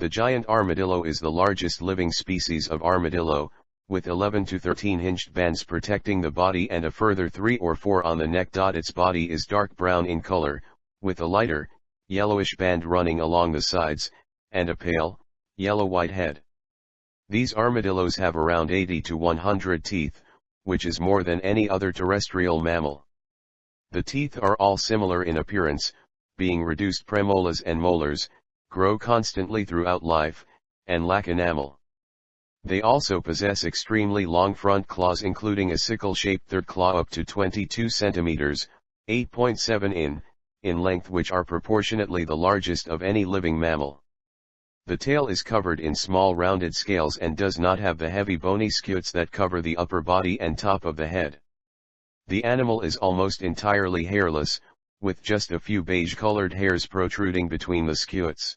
The giant armadillo is the largest living species of armadillo, with 11 to 13 hinged bands protecting the body and a further 3 or 4 on the neck. Its body is dark brown in color, with a lighter, yellowish band running along the sides, and a pale, yellow-white head. These armadillos have around 80 to 100 teeth, which is more than any other terrestrial mammal. The teeth are all similar in appearance, being reduced premolars and molars, grow constantly throughout life, and lack enamel. They also possess extremely long front claws including a sickle-shaped third claw up to 22 centimeters, 8.7 in, in length which are proportionately the largest of any living mammal. The tail is covered in small rounded scales and does not have the heavy bony scutes that cover the upper body and top of the head. The animal is almost entirely hairless, with just a few beige-colored hairs protruding between the scutes.